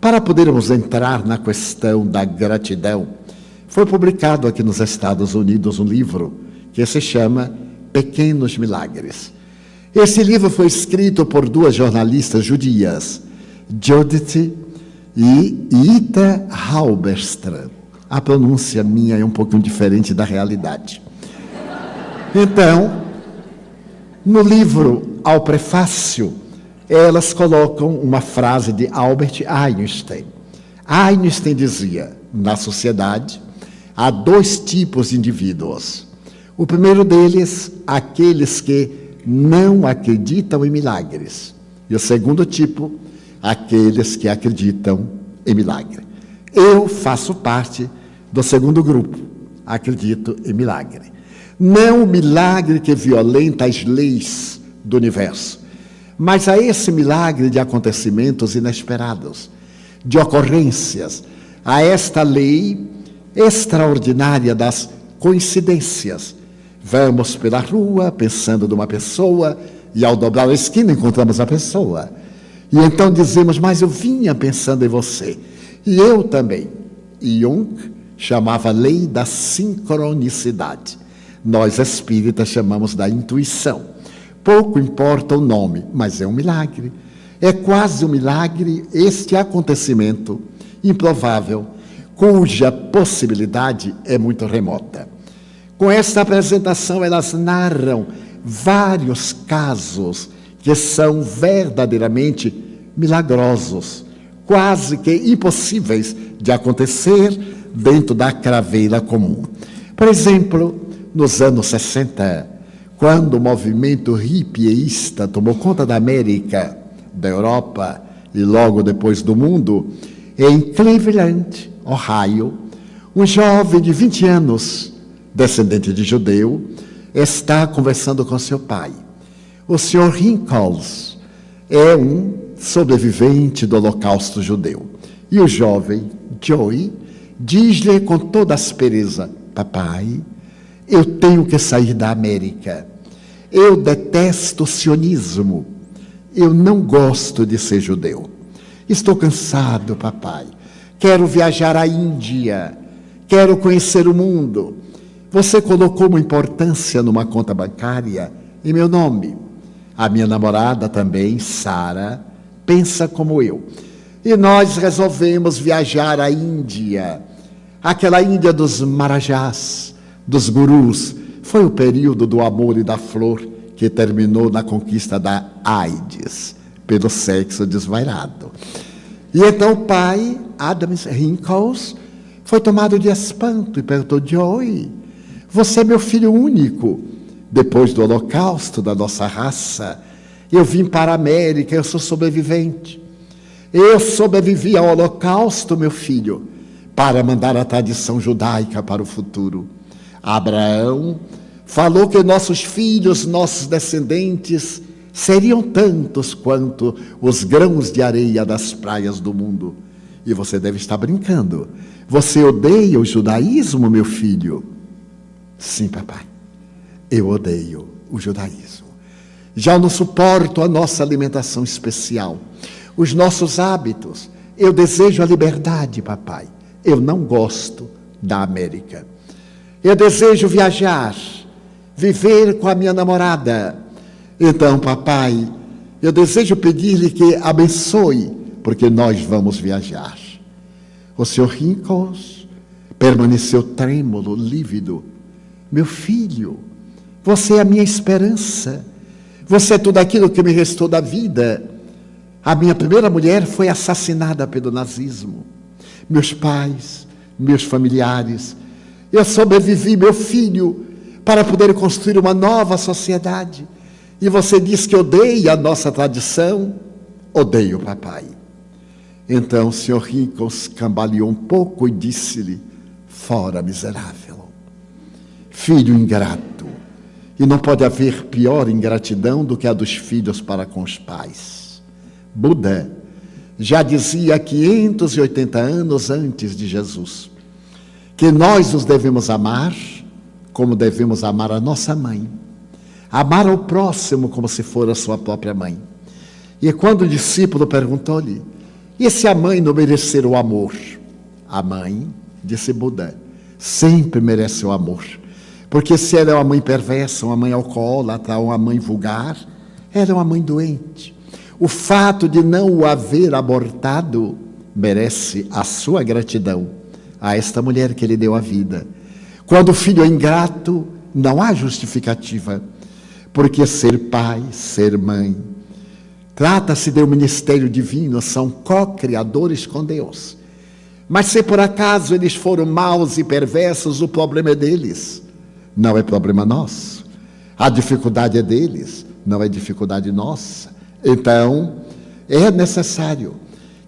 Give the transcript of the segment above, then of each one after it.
Para podermos entrar na questão da gratidão, foi publicado aqui nos Estados Unidos um livro que se chama Pequenos Milagres. Esse livro foi escrito por duas jornalistas judias, Judith e Ita Halberstrand. A pronúncia minha é um pouquinho diferente da realidade. Então, no livro, ao prefácio, elas colocam uma frase de Albert Einstein. Einstein dizia: na sociedade há dois tipos de indivíduos. O primeiro deles, aqueles que não acreditam em milagres. E o segundo tipo, aqueles que acreditam em milagre. Eu faço parte do segundo grupo, acredito em milagre. Não o milagre que violenta as leis do universo, mas a esse milagre de acontecimentos inesperados, de ocorrências, a esta lei extraordinária das coincidências. Vamos pela rua pensando numa pessoa e ao dobrar a esquina encontramos a pessoa. E então dizemos, mas eu vinha pensando em você. E eu também. Jung chamava lei da sincronicidade. Nós espíritas chamamos da intuição. Pouco importa o nome, mas é um milagre. É quase um milagre este acontecimento improvável, cuja possibilidade é muito remota. Com esta apresentação, elas narram vários casos que são verdadeiramente milagrosos, quase que impossíveis de acontecer dentro da craveira comum. Por exemplo, nos anos 60, quando o movimento hippieísta tomou conta da América, da Europa e logo depois do mundo, em Cleveland, Ohio, um jovem de 20 anos, descendente de judeu, está conversando com seu pai. O senhor Rinkels é um sobrevivente do Holocausto judeu. E o jovem Joey diz-lhe com toda aspereza: Papai, eu tenho que sair da América. Eu detesto o sionismo. Eu não gosto de ser judeu. Estou cansado, papai. Quero viajar à Índia. Quero conhecer o mundo. Você colocou uma importância numa conta bancária em meu nome. A minha namorada também, Sara, pensa como eu. E nós resolvemos viajar à Índia, aquela Índia dos marajás, dos gurus. Foi o período do amor e da flor que terminou na conquista da AIDS, pelo sexo desvairado. E então o pai, Adams Rinkels, foi tomado de espanto e perguntou: Joey, você é meu filho único. Depois do holocausto da nossa raça, eu vim para a América, eu sou sobrevivente. Eu sobrevivi ao holocausto, meu filho, para mandar a tradição judaica para o futuro. Abraão falou que nossos filhos, nossos descendentes, seriam tantos quanto os grãos de areia das praias do mundo. E você deve estar brincando. Você odeia o judaísmo, meu filho? Sim, papai. Eu odeio o judaísmo. Já não suporto a nossa alimentação especial, os nossos hábitos. Eu desejo a liberdade, papai. Eu não gosto da América. Eu desejo viajar, viver com a minha namorada. Então, papai, eu desejo pedir-lhe que abençoe, porque nós vamos viajar. O senhor Rincos permaneceu trêmulo, lívido. Meu filho, você é a minha esperança. Você é tudo aquilo que me restou da vida. A minha primeira mulher foi assassinada pelo nazismo. Meus pais, meus familiares, eu sobrevivi, meu filho, para poder construir uma nova sociedade. E você diz que odeia a nossa tradição? Odeio, papai. Então o senhor Rincos cambaleou um pouco e disse-lhe: Fora, miserável, filho ingrato. E não pode haver pior ingratidão do que a dos filhos para com os pais. Buda já dizia 580 anos antes de Jesus que nós os devemos amar como devemos amar a nossa mãe. Amar ao próximo como se for a sua própria mãe. E quando o discípulo perguntou-lhe: E se a mãe não merecer o amor? A mãe, disse Buda, sempre merece o amor. Porque se ela é uma mãe perversa, uma mãe alcoólatra, uma mãe vulgar, ela é uma mãe doente. O fato de não o haver abortado merece a sua gratidão a esta mulher que lhe deu a vida. Quando o filho é ingrato, não há justificativa, porque ser pai, ser mãe, trata-se de um ministério divino, são co-criadores com Deus. Mas se por acaso eles foram maus e perversos, o problema é deles, não é problema nosso. A dificuldade é deles, não é dificuldade nossa. Então, é necessário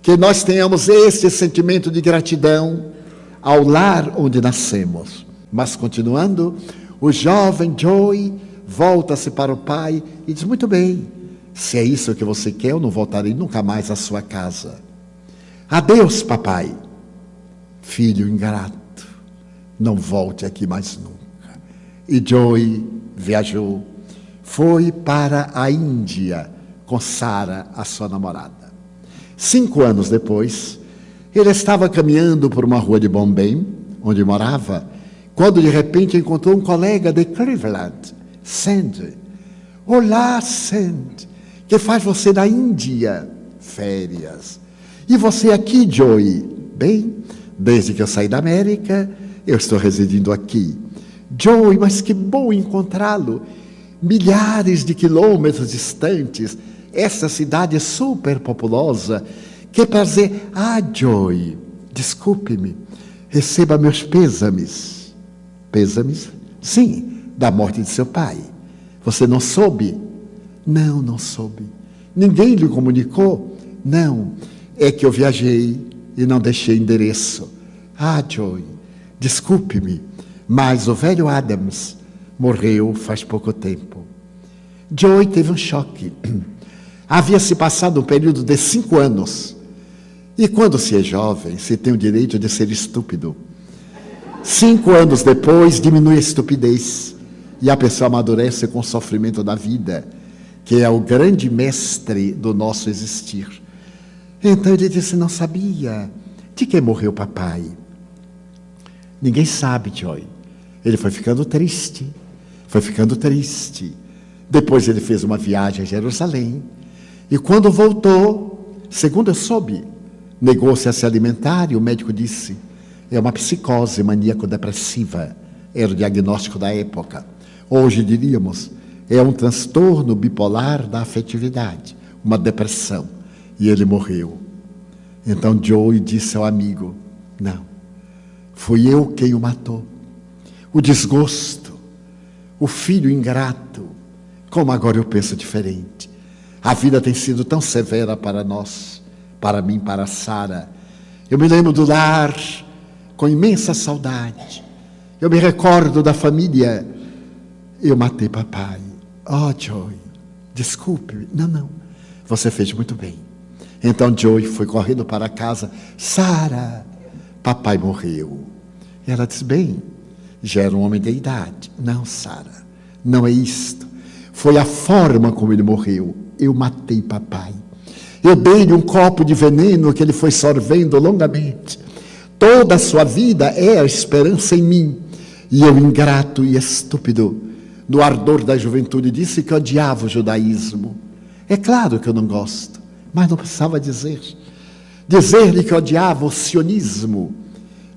que nós tenhamos esse sentimento de gratidão ao lar onde nascemos. Mas continuando, o jovem Joey volta-se para o pai e diz: Muito bem, se é isso que você quer, eu não voltarei nunca mais à sua casa. Adeus, papai. Filho ingrato, não volte aqui mais nunca. E Joey viajou, foi para a Índia com Sara, a sua namorada. Cinco anos depois, ele estava caminhando por uma rua de Bombay, onde morava, quando de repente encontrou um colega de Cleveland, Sandy. Olá, Sandy. Que faz você na Índia? Férias. E você aqui, Joey? Bem, desde que eu saí da América, eu estou residindo aqui. Joey, mas que bom encontrá-lo. Milhares de quilômetros distantes, essa cidade é super populosa que para dizer, ah, Joy, desculpe-me, receba meus pêsames. Pêsames? Sim, da morte de seu pai. Você não soube? Não, não soube. Ninguém lhe comunicou? Não, é que eu viajei e não deixei endereço. Ah, Joy, desculpe-me, mas o velho Adams morreu faz pouco tempo. Joy teve um choque. Havia se passado um período de cinco anos e quando se é jovem, se tem o direito de ser estúpido. Cinco anos depois, diminui a estupidez e a pessoa amadurece com o sofrimento da vida, que é o grande mestre do nosso existir. Então ele disse: Não sabia de quem morreu papai. Ninguém sabe, Joy. Ele foi ficando triste, foi ficando triste. Depois ele fez uma viagem a Jerusalém. E quando voltou, segundo eu soube, Negou-se a se alimentar e o médico disse: é uma psicose maníaco-depressiva. Era o diagnóstico da época. Hoje diríamos: é um transtorno bipolar da afetividade, uma depressão. E ele morreu. Então Joey disse ao amigo: Não, fui eu quem o matou. O desgosto, o filho ingrato. Como agora eu penso diferente. A vida tem sido tão severa para nós para mim, para Sara. Eu me lembro do lar com imensa saudade. Eu me recordo da família. Eu matei papai. Oh, Joey, desculpe. Não, não. Você fez muito bem. Então Joey foi correndo para casa. Sara, papai morreu. E ela disse: Bem, já era um homem de idade. Não, Sara, não é isto. Foi a forma como ele morreu. Eu matei papai. Eu dei-lhe um copo de veneno que ele foi sorvendo longamente. Toda a sua vida é a esperança em mim. E eu, ingrato e estúpido, no ardor da juventude, disse que odiava o judaísmo. É claro que eu não gosto, mas não precisava dizer. Dizer-lhe que odiava o sionismo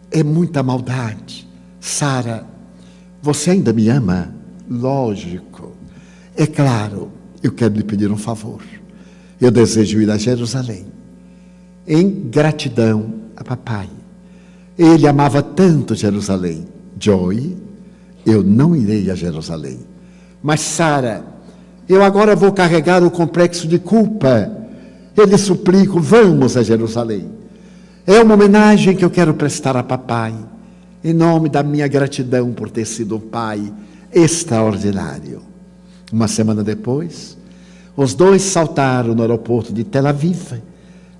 é muita maldade. Sara, você ainda me ama? Lógico. É claro, eu quero lhe pedir um favor. Eu desejo ir a Jerusalém, em gratidão a papai. Ele amava tanto Jerusalém. Joy, eu não irei a Jerusalém. Mas Sara, eu agora vou carregar o complexo de culpa. Eu lhe suplico, vamos a Jerusalém. É uma homenagem que eu quero prestar a papai, em nome da minha gratidão por ter sido um pai extraordinário. Uma semana depois, os dois saltaram no aeroporto de Tel Aviv,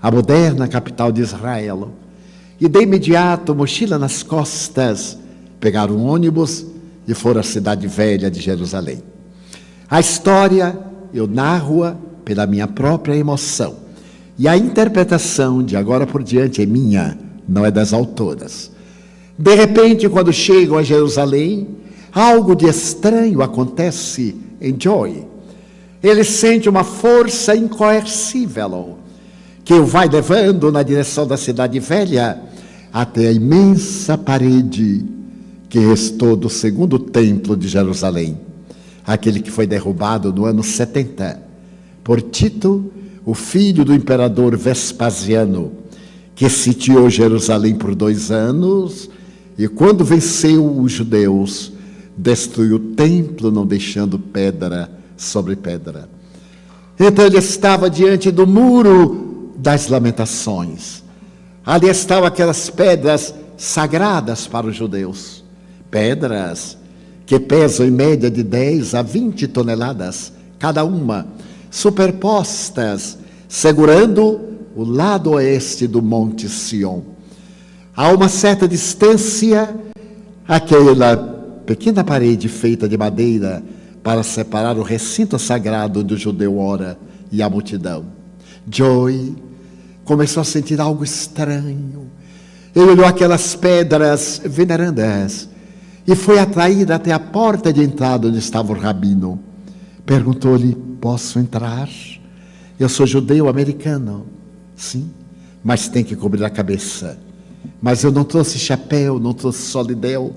a moderna capital de Israel, e de imediato, mochila nas costas, pegaram um ônibus e foram à cidade velha de Jerusalém. A história eu narro-a pela minha própria emoção. E a interpretação de agora por diante é minha, não é das autoras. De repente, quando chegam a Jerusalém, algo de estranho acontece em Joy. Ele sente uma força incoercível que o vai levando na direção da cidade velha até a imensa parede que restou do segundo templo de Jerusalém, aquele que foi derrubado no ano 70 por Tito, o filho do imperador Vespasiano, que sitiou Jerusalém por dois anos e, quando venceu os judeus, destruiu o templo, não deixando pedra sobre pedra. Então ele estava diante do muro das lamentações. Ali estavam aquelas pedras sagradas para os judeus. Pedras que pesam em média de 10 a 20 toneladas cada uma, superpostas, segurando o lado oeste do Monte Sião. A uma certa distância, aquela pequena parede feita de madeira para separar o recinto sagrado do judeu ora e a multidão. Joy começou a sentir algo estranho. Ele olhou aquelas pedras venerandas e foi atraído até a porta de entrada onde estava o rabino. Perguntou-lhe: Posso entrar? Eu sou judeu americano. Sim, mas tem que cobrir a cabeça. Mas eu não trouxe chapéu, não trouxe solidel.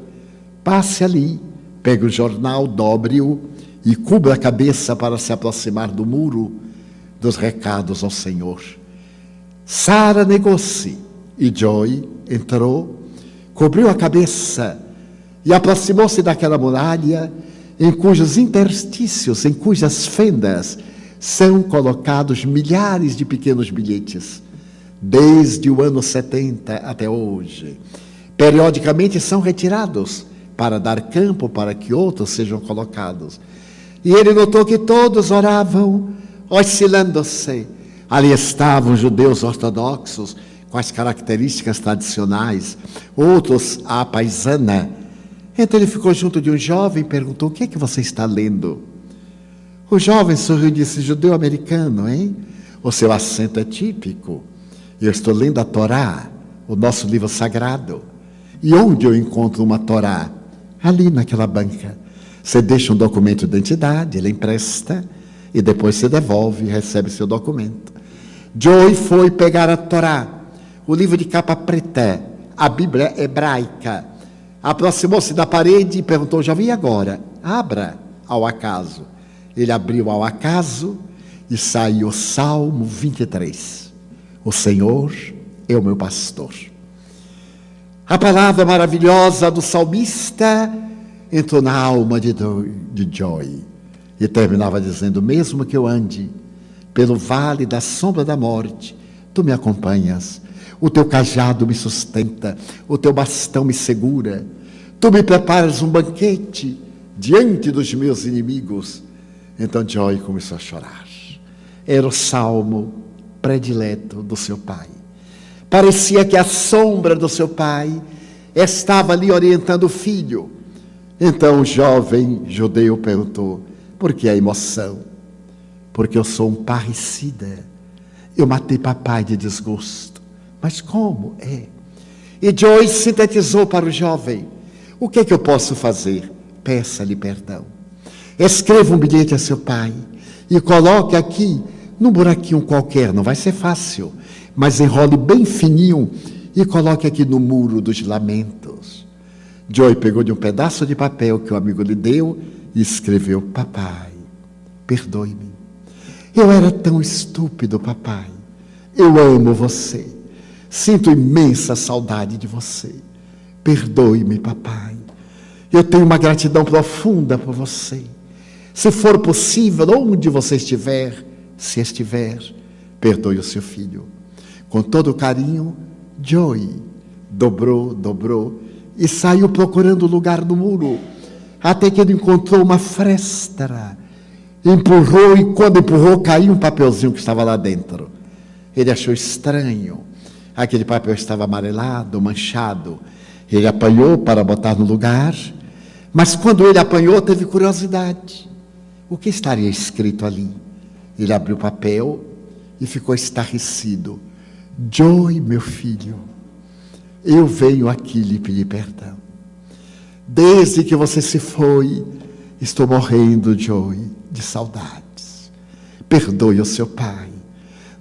Passe ali, pegue o jornal, dobre-o e cubra a cabeça para se aproximar do muro dos recados ao Senhor. Sara negou-se e Joy entrou, cobriu a cabeça e aproximou-se daquela muralha em cujos interstícios, em cujas fendas são colocados milhares de pequenos bilhetes, desde o ano 70 até hoje. Periodicamente são retirados para dar campo para que outros sejam colocados. E ele notou que todos oravam, oscilando-se. Ali estavam judeus ortodoxos, com as características tradicionais, outros a paisana. Então ele ficou junto de um jovem e perguntou: O que é que você está lendo? O jovem sorriu e disse: Judeu americano, hein? O seu acento é típico. Eu estou lendo a Torá, o nosso livro sagrado. E onde eu encontro uma Torá? Ali naquela banca. Você deixa um documento de identidade, ele empresta e depois você devolve e recebe seu documento. Joey foi pegar a Torá, o livro de capa preta, a Bíblia hebraica. Aproximou-se da parede e perguntou: Já vi agora? Abra ao acaso. Ele abriu ao acaso e saiu o Salmo 23. O Senhor é o meu pastor. A palavra maravilhosa do salmista entrou na alma de, de Joy e terminava dizendo: Mesmo que eu ande pelo vale da sombra da morte, tu me acompanhas, o teu cajado me sustenta, o teu bastão me segura, tu me preparas um banquete diante dos meus inimigos. Então Joy começou a chorar. Era o salmo predileto do seu pai. Parecia que a sombra do seu pai estava ali orientando o filho. Então o jovem judeu perguntou: por que a emoção? Porque eu sou um parricida. Eu matei papai de desgosto. Mas como é? E Joyce sintetizou para o jovem: o que é que eu posso fazer? Peça-lhe perdão. Escreva um bilhete a seu pai e coloque aqui num buraquinho qualquer, não vai ser fácil, mas enrole bem fininho e coloque aqui no muro dos lamentos. Joy pegou de um pedaço de papel que o amigo lhe deu e escreveu: Papai, perdoe-me. Eu era tão estúpido, papai. Eu amo você. Sinto imensa saudade de você. Perdoe-me, papai. Eu tenho uma gratidão profunda por você. Se for possível, onde você estiver, se estiver, perdoe o seu filho. Com todo carinho, Joy dobrou, dobrou e saiu procurando lugar no muro, até que ele encontrou uma fresta. Empurrou e quando empurrou, caiu um papelzinho que estava lá dentro. Ele achou estranho. Aquele papel estava amarelado, manchado. Ele apanhou para botar no lugar, mas quando ele apanhou, teve curiosidade. O que estaria escrito ali? Ele abriu o papel e ficou estarrecido. Joy, meu filho, eu venho aqui lhe pedir perdão. Desde que você se foi, estou morrendo, Joy, de saudades. Perdoe o seu pai.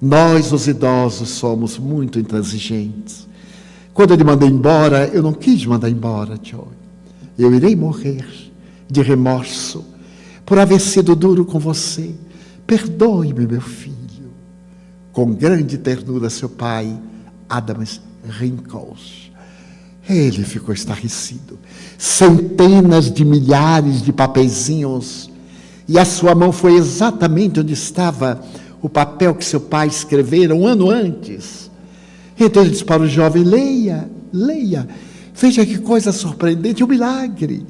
Nós, os idosos, somos muito intransigentes. Quando ele mandou embora, eu não quis mandar embora, Joy. Eu irei morrer de remorso por haver sido duro com você. Perdoe-me, meu filho. Com grande ternura, seu pai, Adams Rinkles. Ele ficou estarrecido. Centenas de milhares de papeizinhos. E a sua mão foi exatamente onde estava o papel que seu pai escrevera um ano antes. Então ele disse para o jovem: leia, leia. Veja que coisa surpreendente, um milagre.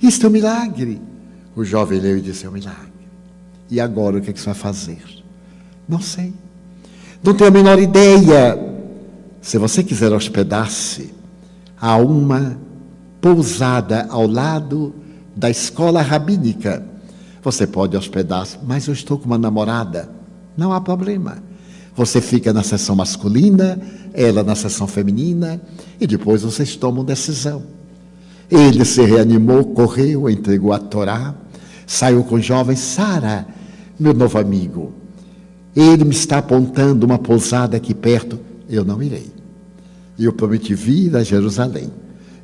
Isto é um milagre. O jovem leu e disse: É um milagre. E agora o que, é que você vai fazer? Não sei. Não tenho a menor ideia. Se você quiser hospedar-se a uma pousada ao lado da escola rabínica, você pode hospedar-se, mas eu estou com uma namorada. Não há problema. Você fica na sessão masculina, ela na sessão feminina, e depois vocês tomam decisão. Ele se reanimou, correu, entregou a Torá, saiu com o jovem Sara, meu novo amigo. Ele me está apontando uma pousada aqui perto. Eu não irei. Eu prometi vir a Jerusalém.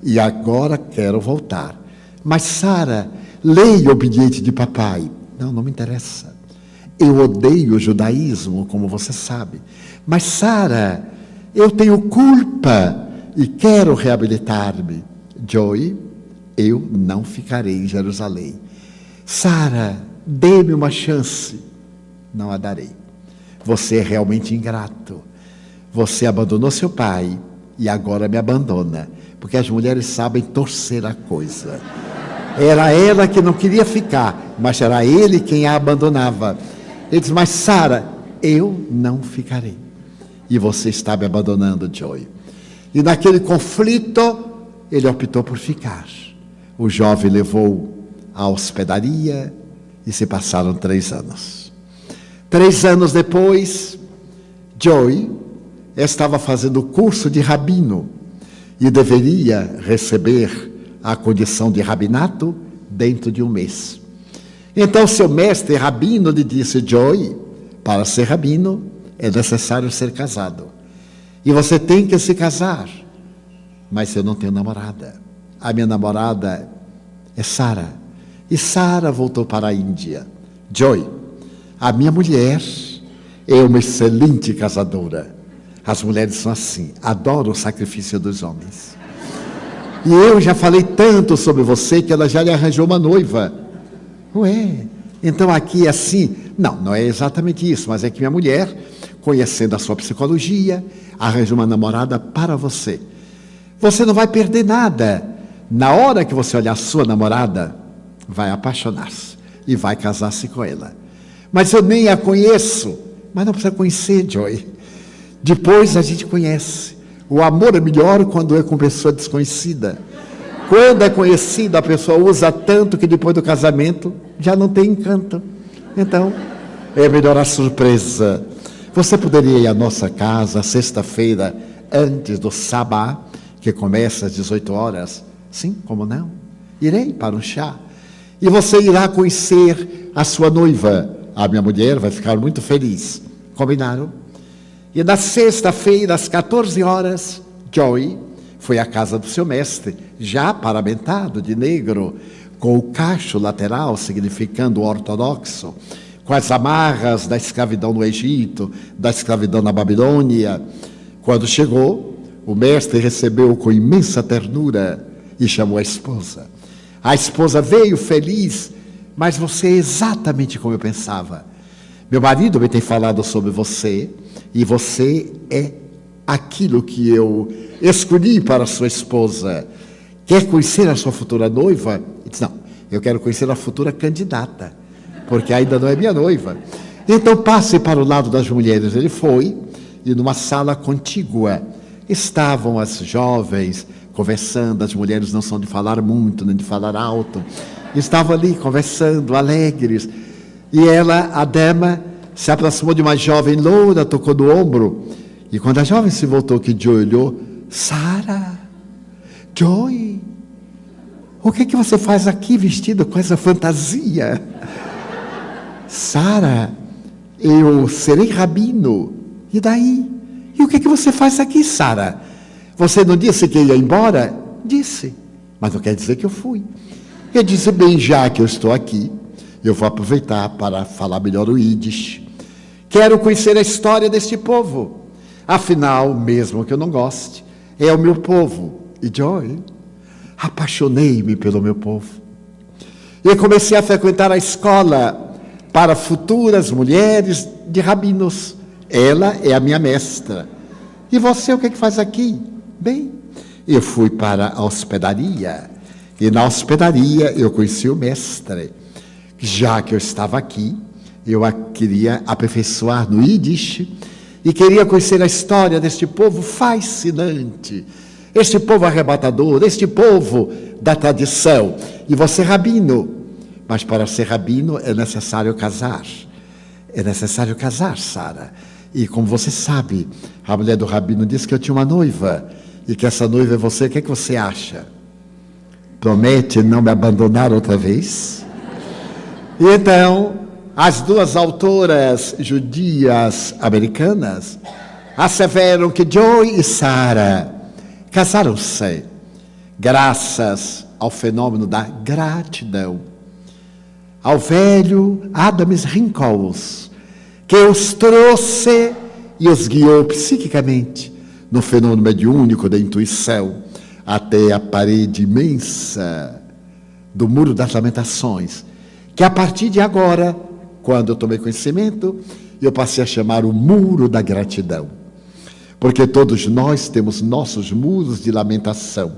E agora quero voltar. Mas, Sara, leia o bilhete de papai. Não, não me interessa. Eu odeio o judaísmo, como você sabe. Mas, Sara, eu tenho culpa e quero reabilitar-me. Joey, eu não ficarei em Jerusalém. Sara, dê-me uma chance. Não a darei. Você é realmente ingrato. Você abandonou seu pai e agora me abandona. Porque as mulheres sabem torcer a coisa. Era ela que não queria ficar, mas era ele quem a abandonava. Ele diz: Mas Sara, eu não ficarei. E você está me abandonando, Joey. E naquele conflito, ele optou por ficar. O jovem levou a hospedaria e se passaram três anos. Três anos depois, Joey estava fazendo curso de rabino e deveria receber a condição de rabinato dentro de um mês. Então, seu mestre rabino lhe disse: Joey, para ser rabino é necessário ser casado. E você tem que se casar. Mas eu não tenho namorada. A minha namorada é Sara. E Sara voltou para a Índia. Joy, a minha mulher é uma excelente casadora. As mulheres são assim, adoram o sacrifício dos homens. E eu já falei tanto sobre você que ela já lhe arranjou uma noiva. Ué, então aqui é assim. Não, não é exatamente isso, mas é que minha mulher, conhecendo a sua psicologia, arranjou uma namorada para você. Você não vai perder nada. Na hora que você olhar a sua namorada, vai apaixonar-se e vai casar-se com ela. Mas eu nem a conheço. Mas não precisa conhecer, Joy. Depois a gente conhece. O amor é melhor quando é com pessoa desconhecida. Quando é conhecida, a pessoa usa tanto que depois do casamento já não tem encanto. Então, é melhor a surpresa. Você poderia ir à nossa casa sexta-feira, antes do sabá, que começa às 18 horas? Sim, como não? Irei para um chá. E você irá conhecer a sua noiva. A minha mulher vai ficar muito feliz. Combinaram? E na sexta-feira, às 14 horas, Joey foi à casa do seu mestre, já paramentado de negro, com o cacho lateral, significando ortodoxo, com as amarras da escravidão no Egito, da escravidão na Babilônia. Quando chegou, o mestre recebeu com imensa ternura e chamou a esposa. A esposa veio feliz, mas você é exatamente como eu pensava. Meu marido me tem falado sobre você, e você é aquilo que eu escolhi para sua esposa. Quer conhecer a sua futura noiva? Ele disse, não, eu quero conhecer a futura candidata, porque ainda não é minha noiva. Então passe para o lado das mulheres. Ele foi, e numa sala contígua estavam as jovens conversando, as mulheres não são de falar muito, nem de falar alto. Estavam ali conversando, alegres. E ela, a dama, se aproximou de uma jovem loura, tocou no ombro. E quando a jovem se voltou, que Joy olhou, Sara, Joy, o que, é que você faz aqui vestido com essa fantasia? Sara, eu serei rabino. E daí? E o que, é que você faz aqui, Sara? Você não disse que ia embora? Disse, mas não quer dizer que eu fui. Eu disse, bem, já que eu estou aqui, eu vou aproveitar para falar melhor o Yiddish. Quero conhecer a história deste povo. Afinal, mesmo que eu não goste, é o meu povo. E Joy, apaixonei-me pelo meu povo. E comecei a frequentar a escola para futuras mulheres de rabinos. Ela é a minha mestra. E você o que, é que faz aqui? Bem, eu fui para a hospedaria. E na hospedaria eu conheci o mestre. Já que eu estava aqui, eu a queria aperfeiçoar no Yiddish e queria conhecer a história deste povo fascinante este povo arrebatador, este povo da tradição. E você, rabino. Mas para ser rabino é necessário casar. É necessário casar, Sara. E como você sabe, a mulher do rabino disse que eu tinha uma noiva e que essa noiva é você. O que, é que você acha? Promete não me abandonar outra vez? E então, as duas autoras judias americanas asseveram que Joy e Sara casaram-se graças ao fenômeno da gratidão, ao velho Adams Rinkels, que os trouxe e os guiou psiquicamente no fenômeno mediúnico da intuição até a parede imensa do Muro das Lamentações, que a partir de agora, quando eu tomei conhecimento, eu passei a chamar o Muro da Gratidão. Porque todos nós temos nossos muros de lamentação,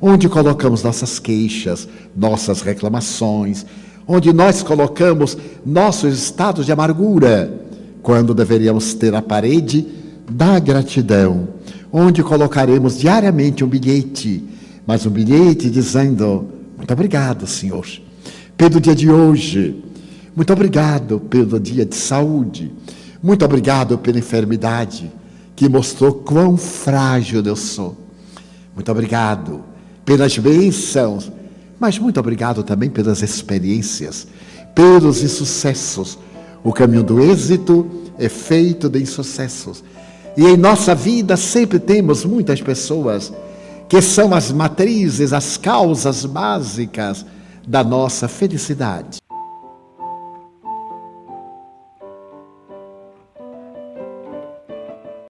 onde colocamos nossas queixas, nossas reclamações, onde nós colocamos nossos estados de amargura, quando deveríamos ter a parede da gratidão, onde colocaremos diariamente um bilhete, mas um bilhete dizendo: Muito obrigado, Senhor, pelo dia de hoje, muito obrigado pelo dia de saúde, muito obrigado pela enfermidade que mostrou quão frágil eu sou. Muito obrigado pelas bênçãos, mas muito obrigado também pelas experiências, pelos insucessos. O caminho do êxito é feito de insucessos. E em nossa vida sempre temos muitas pessoas que são as matrizes, as causas básicas da nossa felicidade.